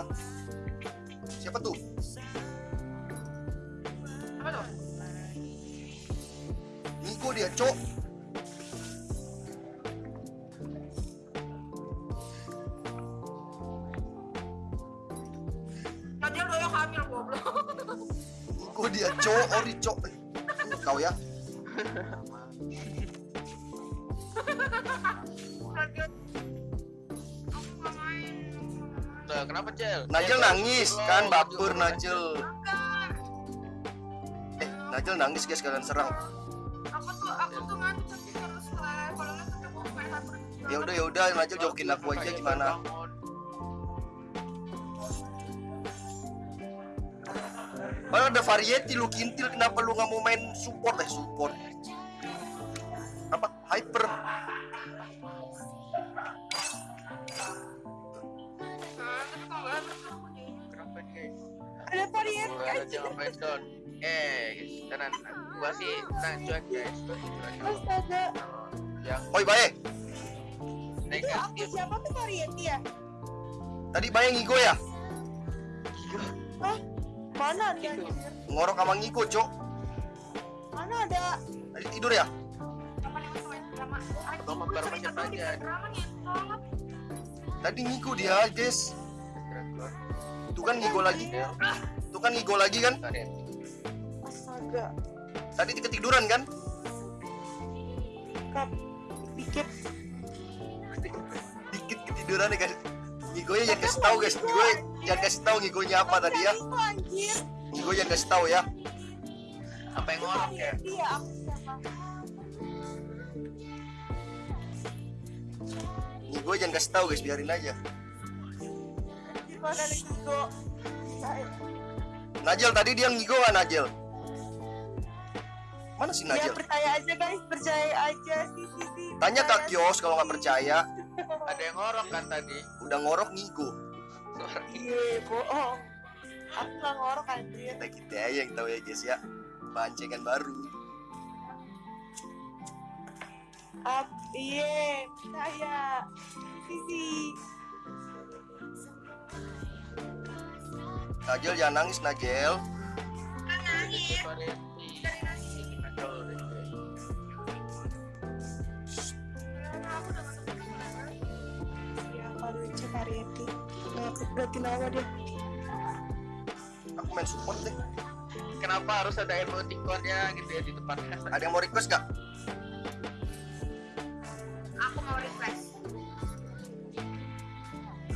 ah siapa tuh? Apa tuh? Niko dia cok? Nadia doyok hamil goblok. Niko dia cok? Ori cok. Eh, kau ya kenapa Cel? Najel nangis belum, kan baper. Najel eh Najel nangis guys kalian serang Aku tuh aku tuh ngantuk tapi harus live. Kalau nggak main satu. ya udah ya udah Najel jokin aku aja gimana. Padahal ada variety lu kintil kenapa lu nggak mau main support eh support apa hyper Ngapain down. Eh, guys, tenan. Gua sih tenang cuek guys. Astaga. Yang oi bae Itu aku negatif. siapa tuh varian ya? tadi bae ngigo ya Hah? Mana ada? Itu. anjir? ngorok sama ngigo cok Mana ada? tadi tidur ya main Atau aja. tadi ngigo dia guys tuh kan ngigo lagi tuh kan ngigo lagi kan Astaga. tadi ketiduran kan Kap. Dikit. dikit ketiduran ya guys ngigonya jangan kasih tahu guys ngigo jangan kasih tahu ngigonya apa tadi ya ngigo jangan kasih tahu ya Apa yang ngorok ya? siapa? ngigo jangan kasih tahu guys biarin aja Di mana nih Kiko? Najel tadi dia ngigo kan Najel mana si Ya Najel percaya aja guys, percaya aja sih sih sih. tanya Kak Kios kalau nggak percaya Ada yang ngorok kan tadi? udah ngorok ngigo Iya, bohong. Aku nggak ngorok anjir. kita kita aja yang tahu ya guys ya bancengan baru Up, iya, percaya. Sisi. Gimana. Ya, kalau lucu variety. Nah, aku ganti nama dia. aku main support deh Kenapa harus ada emoticonnya gitu ya di depannya? ada yang mau request gak? Aku mau request.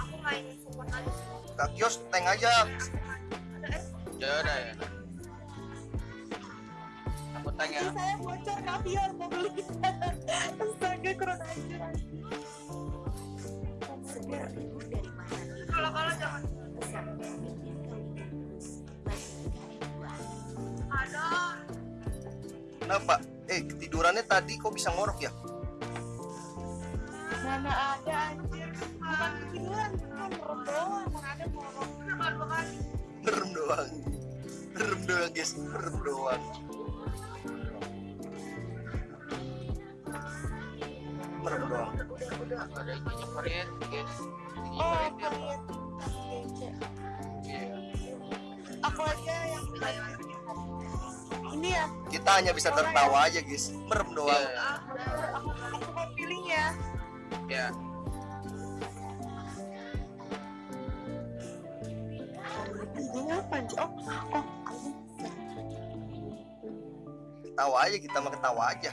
Aku main support aja sih. Kak Kios tank aja udah ya. Aku tanya. Ini saya bocor kaviar mau beli. Astaga, kurang ajar. Kalau kalau jangan. Ada. kenapa? eh ketidurannya tadi kok bisa ngorok ya? Mana ada anjir. Bukan ketiduran, bukan merem doang. Mana ada ngorok. Kenapa dua kali? merem doang merem doang guys merem doang merem doang Ada ininya variasi guys. Oh, apa? Iya. Aku aja yang ini ya. kita hanya bisa tertawa aja guys merem doang Iya. Aku aku mau pilih ya. Ya. Ini apa anjir? Oh, oh. Ketawa aja kita mah ketawa aja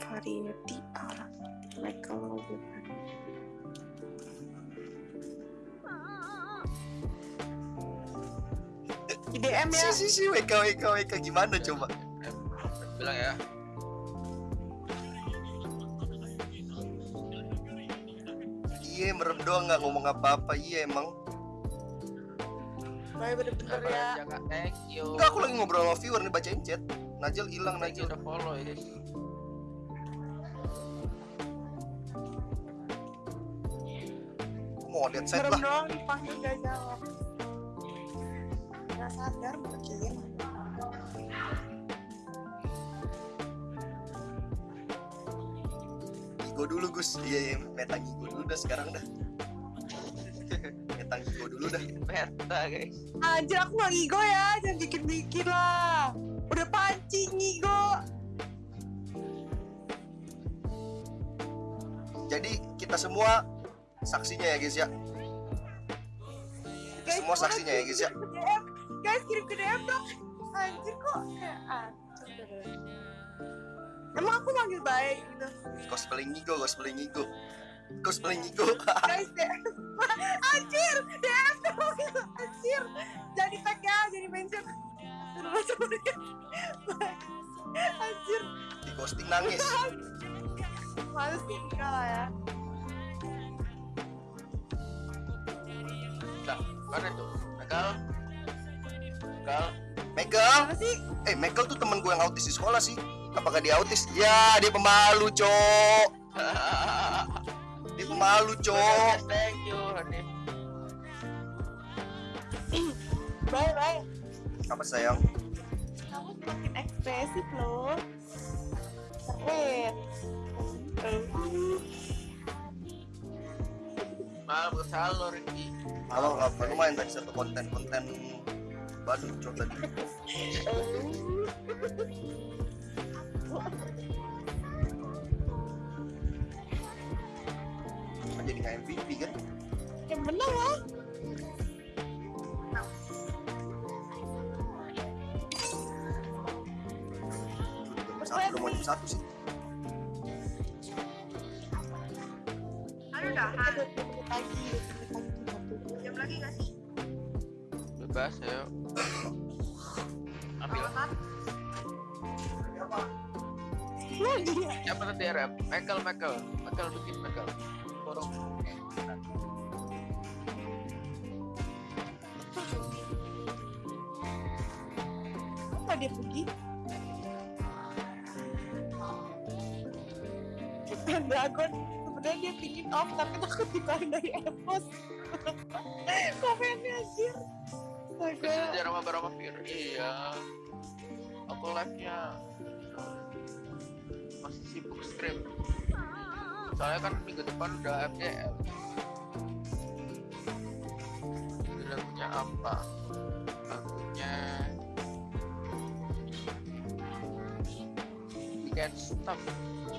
Variety orang Michael Logan. Di DM ya. si si si WK WK WK gimana coba Bilang ya. iya merem doang nggak ngomong apa-apa iya emang Baik bener-bener Sabar ya. kak. Thank you. enggak aku lagi ngobrol sama viewer nih bacain chat Najel hilang Najel udah follow ya mau lihat set lah doang dipanggil gak jawab. Gak sadar mungkin. Ngigo dulu Gus iya iya meta ngigo dulu dah sekarang dah Gue dulu dah. Meta guys. Anjir aku gak ngigo ya, jangan bikin-bikin lah. Udah pancing ngigo. Jadi kita semua saksinya ya guys ya. Guys, Semua saksinya ya, guys, ya. DM. Guys kirim ke DM dong. Anjir kok kayak anjir. Emang aku manggil baik gitu. Cosplay ngigo, cosplay ngigo. Cosplay. Guys DM. Anjir, DM dong. Anjir. Jadi tag ya, jadi mention. Anjir, Di ghosting nangis. males sih enggak lah ya. Nah, mana tuh? Nakal. Megal. Apa sih? Eh, Megal tuh temen gue yang autis di sekolah sih. Apakah dia autis? Ya, dia pemalu, cok. Pemalu, cok. Thank you. Hanif. Bye bye. Apa sayang? Kamu semakin ekspresif loh. Keren. Malam kesal lo Ricky. Halo, apa lumayan tadi satu konten-konten baru cok tadi. Kan jadi nggak MVP kan? Yang benar lah. Nomor satu, mau satu sih. Aduh dah, lagi, lagi jam lagi gak sih? Bebas. Ambil. Oh iya. Siapa tadi rap? Michael, Michael. Michael bikin Michael. Borong. Apa dia pergi? Dragon sebenarnya dia pingin off tapi takut ditarik dari Evos. Komennya anjir. Bisa Astaga. jarang sama Fir. Iya. Aku live-nya masih sibuk stream. Soalnya kan minggu depan udah. Jadi lagunya apa? Lagunya We Can't Stop.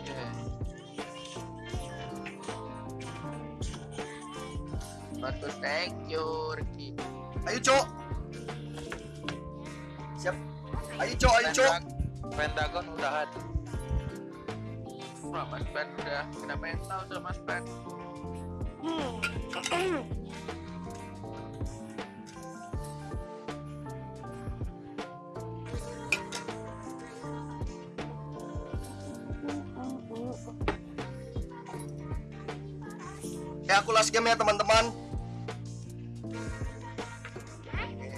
Yeah. Bagus, thank you, Ricky. Ayo cok. Siap. Ayo cok, ayo cok. Pentagon udah ada. Wah, Mas Ben udah kena mental tuh Mas Ben. Hmm. Eh aku last game ya teman-teman.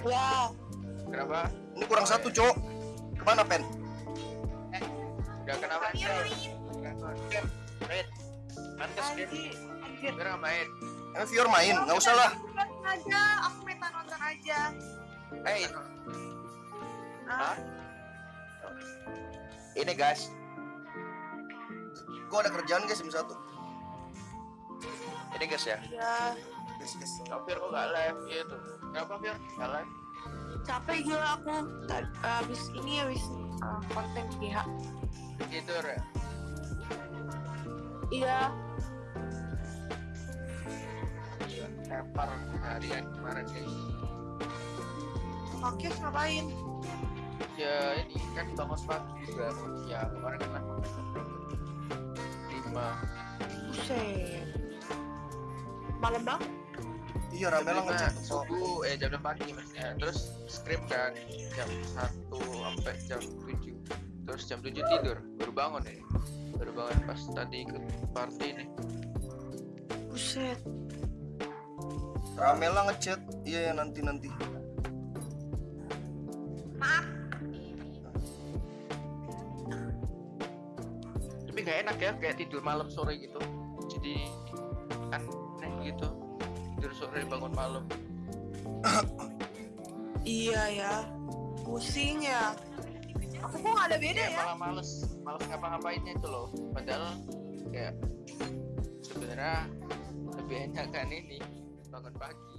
Ya, Kenapa? Ini kurang satu cok. Ke mana pen? Udah kena mental. Red. Dia. anjir, anjir. Biar nggak main. Emang Fior main, nggak usah lah. Aja, aku minta nonton aja. Hey, Ah, ini guys. Gue ada kerjaan guys jam satu. Ini guys ya. ya. Guys, guys. Kafir kok nggak live gitu. Kenapa Fir? Nggak live? Capek gila aku. Tadi habis ini habis uh, konten GH. Tidur ya. Iya, Tepar harian kemarin guys. Oke, ngapain? Ya ini kan bangun pagi juga ya kemarin kan lima Buset. Malam banget. Iya rame lah. Oh, subuh eh jam enam pagi maksudnya terus scrim kan jam satu sampai jam tujuh terus jam tujuh tidur baru bangun nih baru bangun pas tadi ikut party nih Buset. rame lah ngechat. Iya ya nanti nanti. Maaf, tapi nggak enak ya kayak tidur malam sore gitu jadi aneh gitu tidur sore bangun malam Iya ya. Pusing ya. Aku kok ada beda kayak ya? malah males males ngapa-ngapainnya itu loh padahal kayak sebenarnya lebih enak kan ini bangun pagi